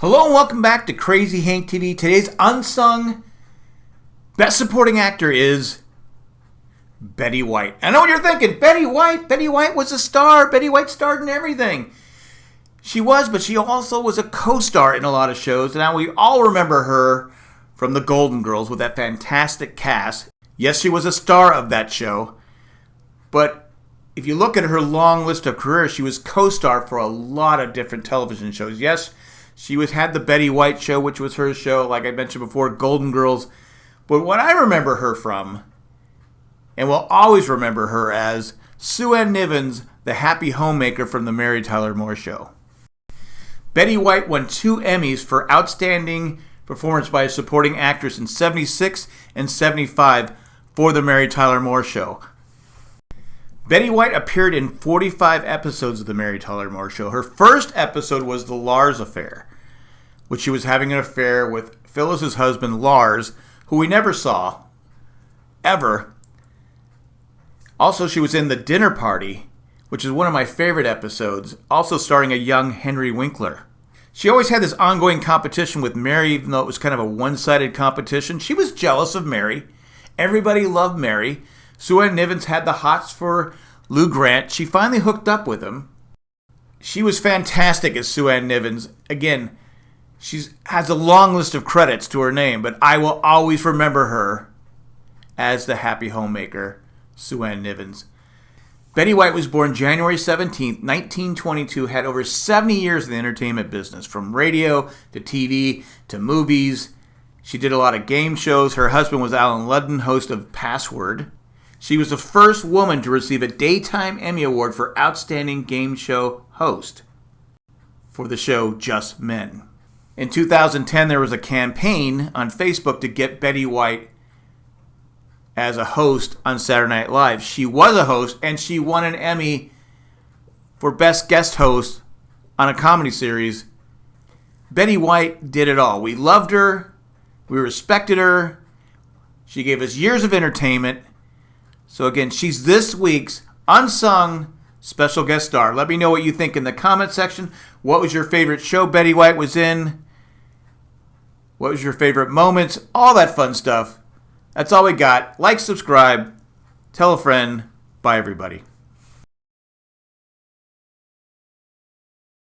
Hello and welcome back to Crazy Hank TV. Today's unsung best supporting actor is Betty White. I know what you're thinking. Betty White. Betty White was a star. Betty White starred in everything. She was, but she also was a co-star in a lot of shows. And now we all remember her from The Golden Girls with that fantastic cast. Yes, she was a star of that show. But if you look at her long list of careers, she was co-star for a lot of different television shows. Yes, she was had the Betty White show, which was her show, like I mentioned before, Golden Girls. But what I remember her from, and will always remember her as Sue Ann Nivens, the happy homemaker from the Mary Tyler Moore Show. Betty White won two Emmys for Outstanding Performance by a Supporting Actress in 76 and 75 for the Mary Tyler Moore Show. Betty White appeared in 45 episodes of The Mary Tyler Moore Show. Her first episode was The Lars Affair, which she was having an affair with Phyllis's husband, Lars, who we never saw, ever. Also, she was in The Dinner Party, which is one of my favorite episodes, also starring a young Henry Winkler. She always had this ongoing competition with Mary, even though it was kind of a one sided competition. She was jealous of Mary. Everybody loved Mary. Sue Ann Nivens had the hots for Lou Grant. She finally hooked up with him. She was fantastic as Sue Ann Nivens. Again, she has a long list of credits to her name, but I will always remember her as the happy homemaker, Sue Ann Nivens. Betty White was born January 17, 1922, had over 70 years in the entertainment business, from radio to TV to movies. She did a lot of game shows. Her husband was Allen Ludden, host of Password. She was the first woman to receive a Daytime Emmy Award for Outstanding Game Show Host for the show Just Men. In 2010, there was a campaign on Facebook to get Betty White as a host on Saturday Night Live. She was a host and she won an Emmy for Best Guest Host on a comedy series. Betty White did it all. We loved her, we respected her, she gave us years of entertainment so again, she's this week's unsung special guest star. Let me know what you think in the comment section. What was your favorite show Betty White was in? What was your favorite moments? All that fun stuff. That's all we got. Like, subscribe, tell a friend. Bye, everybody.